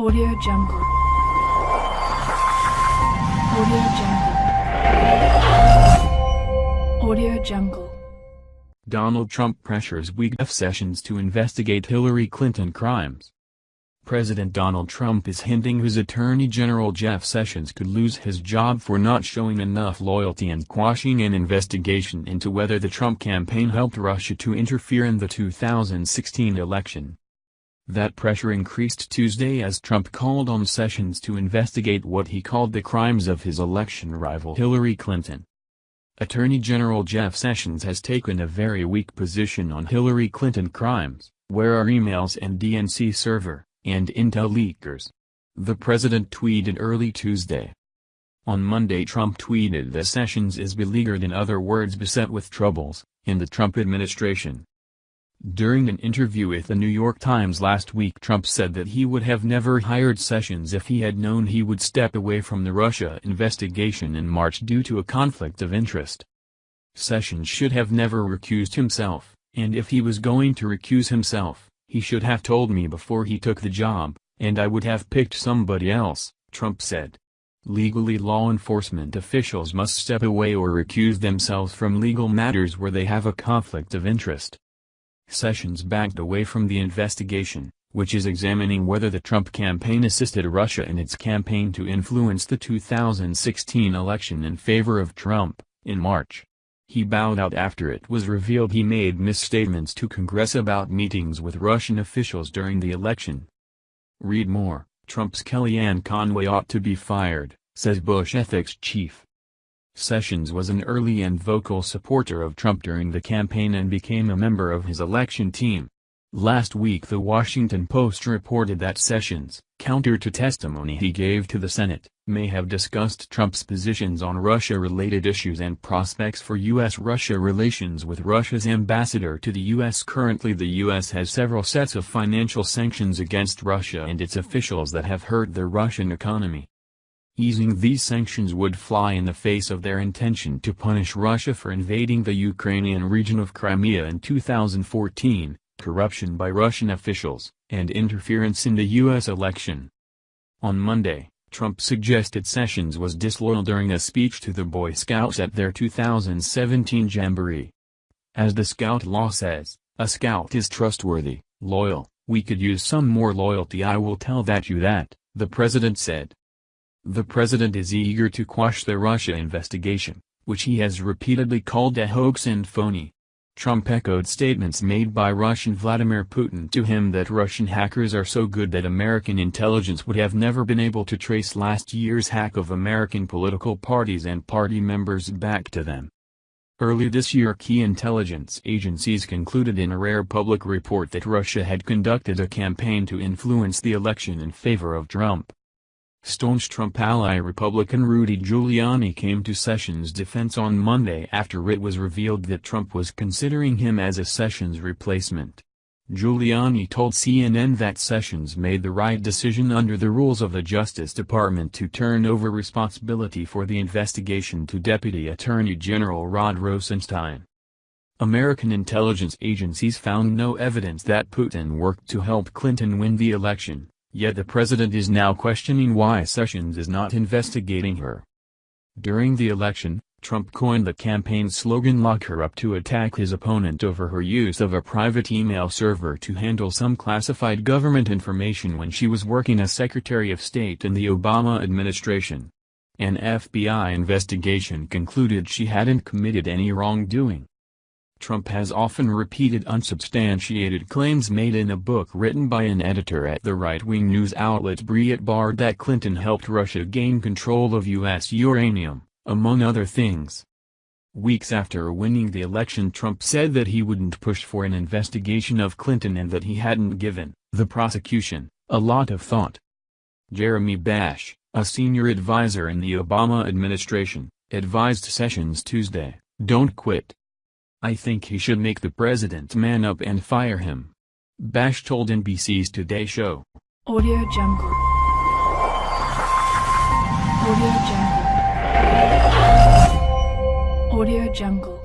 Audio Jungle. Audio Jungle. Audio Jungle. Donald Trump pressures Jeff Sessions to investigate Hillary Clinton crimes. President Donald Trump is hinting his Attorney General Jeff Sessions could lose his job for not showing enough loyalty and quashing an investigation into whether the Trump campaign helped Russia to interfere in the 2016 election. That pressure increased Tuesday as Trump called on Sessions to investigate what he called the crimes of his election rival Hillary Clinton. Attorney General Jeff Sessions has taken a very weak position on Hillary Clinton crimes, where are emails and DNC server and intel leakers. The president tweeted early Tuesday. On Monday Trump tweeted that Sessions is beleaguered in other words beset with troubles, in the Trump administration. During an interview with the New York Times last week Trump said that he would have never hired Sessions if he had known he would step away from the Russia investigation in March due to a conflict of interest. Sessions should have never recused himself, and if he was going to recuse himself, he should have told me before he took the job, and I would have picked somebody else, Trump said. Legally law enforcement officials must step away or recuse themselves from legal matters where they have a conflict of interest. Sessions backed away from the investigation, which is examining whether the Trump campaign assisted Russia in its campaign to influence the 2016 election in favor of Trump, in March. He bowed out after it was revealed he made misstatements to Congress about meetings with Russian officials during the election. Read more, Trump's Kellyanne Conway ought to be fired, says Bush ethics chief. Sessions was an early and vocal supporter of Trump during the campaign and became a member of his election team. Last week The Washington Post reported that Sessions, counter to testimony he gave to the Senate, may have discussed Trump's positions on Russia-related issues and prospects for U.S.-Russia relations with Russia's ambassador to the U.S. Currently the U.S. has several sets of financial sanctions against Russia and its officials that have hurt the Russian economy. Easing these sanctions would fly in the face of their intention to punish Russia for invading the Ukrainian region of Crimea in 2014, corruption by Russian officials, and interference in the U.S. election. On Monday, Trump suggested Sessions was disloyal during a speech to the Boy Scouts at their 2017 Jamboree. As the Scout law says, a Scout is trustworthy, loyal, we could use some more loyalty I will tell that you that, the president said. The president is eager to quash the Russia investigation, which he has repeatedly called a hoax and phony. Trump echoed statements made by Russian Vladimir Putin to him that Russian hackers are so good that American intelligence would have never been able to trace last year's hack of American political parties and party members back to them. Early this year key intelligence agencies concluded in a rare public report that Russia had conducted a campaign to influence the election in favor of Trump. Staunch Trump ally Republican Rudy Giuliani came to Sessions' defense on Monday after it was revealed that Trump was considering him as a Sessions replacement. Giuliani told CNN that Sessions made the right decision under the rules of the Justice Department to turn over responsibility for the investigation to Deputy Attorney General Rod Rosenstein. American intelligence agencies found no evidence that Putin worked to help Clinton win the election. Yet the president is now questioning why Sessions is not investigating her. During the election, Trump coined the campaign slogan Lock Her Up to attack his opponent over her use of a private email server to handle some classified government information when she was working as Secretary of State in the Obama administration. An FBI investigation concluded she hadn't committed any wrongdoing. Trump has often repeated unsubstantiated claims made in a book written by an editor at the right-wing news outlet Breitbart that Clinton helped Russia gain control of U.S. uranium, among other things. Weeks after winning the election Trump said that he wouldn't push for an investigation of Clinton and that he hadn't given the prosecution a lot of thought. Jeremy Bash, a senior advisor in the Obama administration, advised Sessions Tuesday, don't quit. I think he should make the president man up and fire him. Bash told NBC's Today Show. Audio Jungle. Audio Jungle. Audio Jungle.